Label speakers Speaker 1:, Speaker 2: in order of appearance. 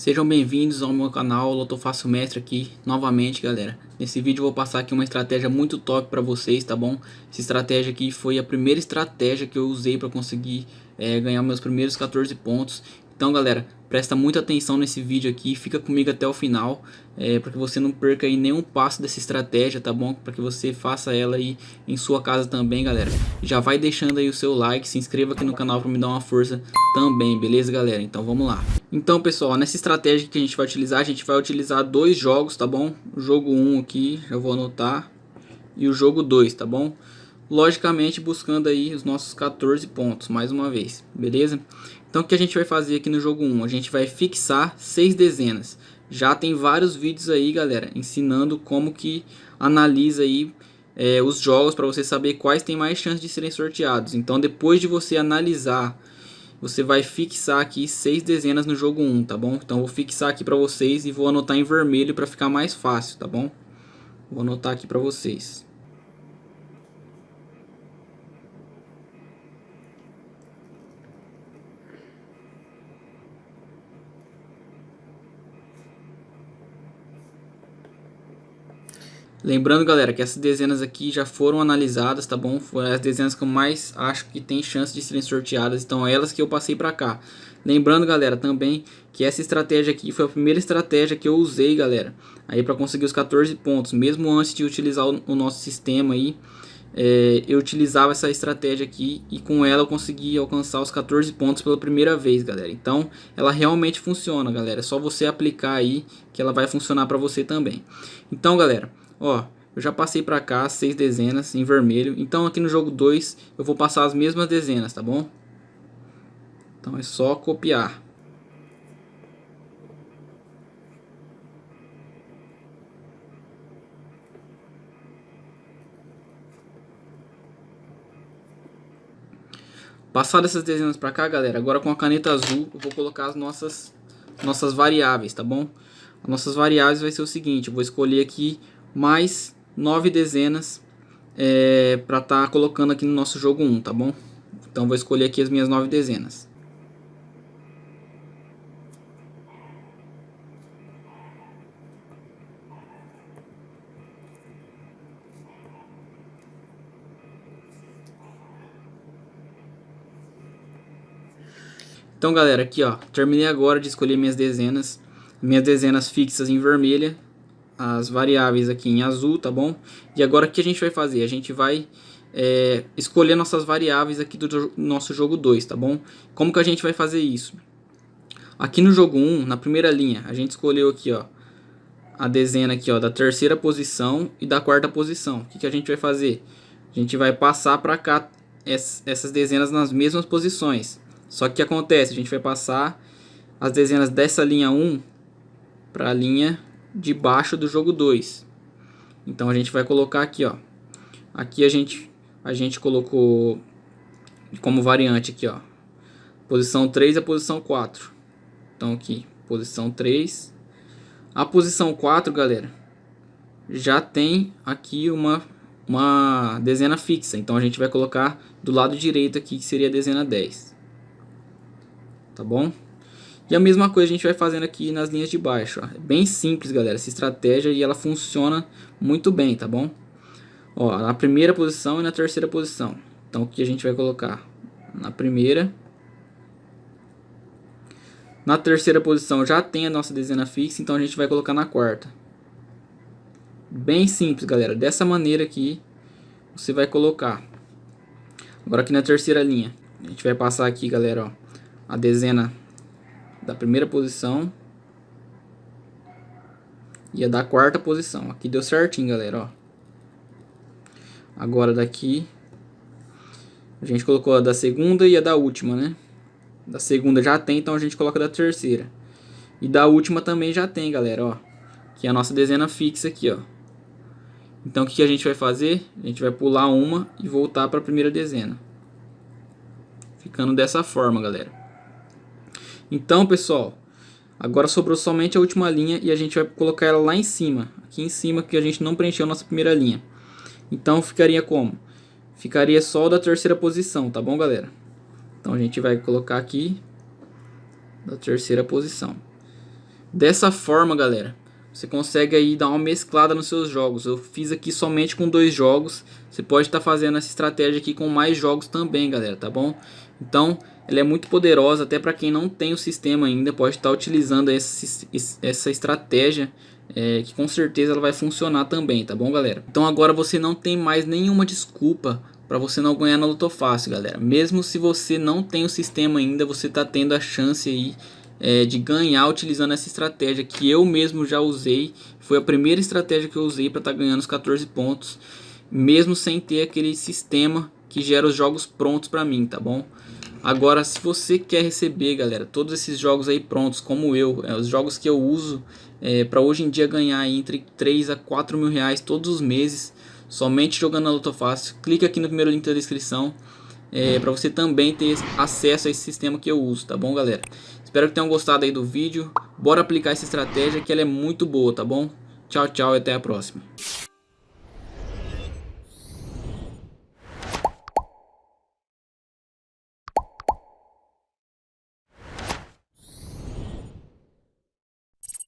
Speaker 1: Sejam bem-vindos ao meu canal Loto Fácil Mestre aqui novamente galera Nesse vídeo eu vou passar aqui uma estratégia muito top para vocês, tá bom? Essa estratégia aqui foi a primeira estratégia que eu usei para conseguir é, ganhar meus primeiros 14 pontos Então galera, Presta muita atenção nesse vídeo aqui, fica comigo até o final, é, para que você não perca aí nenhum passo dessa estratégia, tá bom? Para que você faça ela aí em sua casa também, galera. Já vai deixando aí o seu like, se inscreva aqui no canal para me dar uma força também, beleza, galera? Então vamos lá. Então, pessoal, nessa estratégia que a gente vai utilizar, a gente vai utilizar dois jogos, tá bom? O jogo 1 aqui, já vou anotar, e o jogo 2, tá bom? Logicamente buscando aí os nossos 14 pontos, mais uma vez, beleza? Então o que a gente vai fazer aqui no jogo 1? A gente vai fixar seis dezenas. Já tem vários vídeos aí, galera, ensinando como que analisa aí é, os jogos para você saber quais tem mais chance de serem sorteados. Então depois de você analisar, você vai fixar aqui seis dezenas no jogo 1, tá bom? Então vou fixar aqui para vocês e vou anotar em vermelho para ficar mais fácil, tá bom? Vou anotar aqui para vocês. Lembrando, galera, que essas dezenas aqui já foram analisadas, tá bom? Foram as dezenas que eu mais acho que tem chance de serem sorteadas, então é elas que eu passei pra cá. Lembrando, galera, também que essa estratégia aqui foi a primeira estratégia que eu usei, galera, aí para conseguir os 14 pontos. Mesmo antes de utilizar o, o nosso sistema aí, é, eu utilizava essa estratégia aqui e com ela eu consegui alcançar os 14 pontos pela primeira vez, galera. Então, ela realmente funciona, galera. É só você aplicar aí que ela vai funcionar para você também. Então, galera, Ó, eu já passei para cá seis dezenas em vermelho. Então aqui no jogo 2 eu vou passar as mesmas dezenas, tá bom? Então é só copiar. Passado essas dezenas para cá, galera, agora com a caneta azul eu vou colocar as nossas, nossas variáveis, tá bom? As nossas variáveis vai ser o seguinte, eu vou escolher aqui mais nove dezenas é, para estar tá colocando aqui no nosso jogo 1, tá bom? Então vou escolher aqui as minhas nove dezenas. Então galera, aqui ó, terminei agora de escolher minhas dezenas, minhas dezenas fixas em vermelha as variáveis aqui em azul, tá bom? E agora o que a gente vai fazer? A gente vai é, escolher nossas variáveis aqui do nosso jogo 2, tá bom? Como que a gente vai fazer isso? Aqui no jogo 1, um, na primeira linha, a gente escolheu aqui, ó, a dezena aqui, ó, da terceira posição e da quarta posição. O que, que a gente vai fazer? A gente vai passar para cá essas dezenas nas mesmas posições. Só que o que acontece? A gente vai passar as dezenas dessa linha 1 para a linha debaixo do jogo 2. Então a gente vai colocar aqui, ó. Aqui a gente a gente colocou como variante aqui, ó. Posição 3 e a posição 4. Então aqui, posição 3. A posição 4, galera, já tem aqui uma uma dezena fixa. Então a gente vai colocar do lado direito aqui, que seria a dezena 10. Tá bom? E a mesma coisa a gente vai fazendo aqui nas linhas de baixo. Ó. É bem simples, galera, essa estratégia e ela funciona muito bem, tá bom? Ó, na primeira posição e na terceira posição. Então aqui a gente vai colocar na primeira. Na terceira posição já tem a nossa dezena fixa, então a gente vai colocar na quarta. Bem simples, galera. Dessa maneira aqui você vai colocar. Agora aqui na terceira linha, a gente vai passar aqui, galera, ó, a dezena da primeira posição e a da quarta posição. Aqui deu certinho, galera, ó. Agora daqui a gente colocou a da segunda e a da última, né? Da segunda já tem, então a gente coloca da terceira. E da última também já tem, galera, ó. Que é a nossa dezena fixa aqui, ó. Então o que a gente vai fazer? A gente vai pular uma e voltar para a primeira dezena. Ficando dessa forma, galera. Então, pessoal, agora sobrou somente a última linha e a gente vai colocar ela lá em cima. Aqui em cima que a gente não preencheu a nossa primeira linha. Então ficaria como? Ficaria só da terceira posição, tá bom, galera? Então a gente vai colocar aqui da terceira posição. Dessa forma, galera, você consegue aí dar uma mesclada nos seus jogos. Eu fiz aqui somente com dois jogos. Você pode estar tá fazendo essa estratégia aqui com mais jogos também, galera, tá bom? Então, ela é muito poderosa, até para quem não tem o sistema ainda, pode estar tá utilizando essa, essa estratégia, é, que com certeza ela vai funcionar também, tá bom, galera? Então agora você não tem mais nenhuma desculpa para você não ganhar na Loto Fácil, galera. Mesmo se você não tem o sistema ainda, você está tendo a chance aí é, de ganhar utilizando essa estratégia que eu mesmo já usei. Foi a primeira estratégia que eu usei para estar tá ganhando os 14 pontos, mesmo sem ter aquele sistema que gera os jogos prontos para mim, tá bom? Agora, se você quer receber, galera, todos esses jogos aí prontos, como eu, é, os jogos que eu uso é, para hoje em dia ganhar entre 3 a 4 mil reais todos os meses, somente jogando na Loto Fácil, aqui no primeiro link da descrição é, para você também ter acesso a esse sistema que eu uso, tá bom, galera? Espero que tenham gostado aí do vídeo. Bora aplicar essa estratégia que ela é muito boa, tá bom? Tchau, tchau e até a próxima.